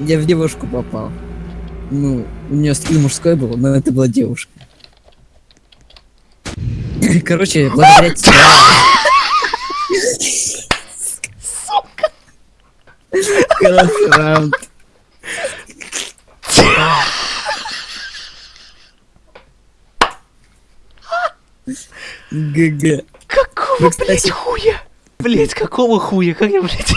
Я в девушку попал. Ну, у нее скилл мужской был, но это была девушка. Короче, благодаря тебе... Хороший раунд. ГГ. Какого, ну, блять хуя? Блять какого хуя? Как я, блять...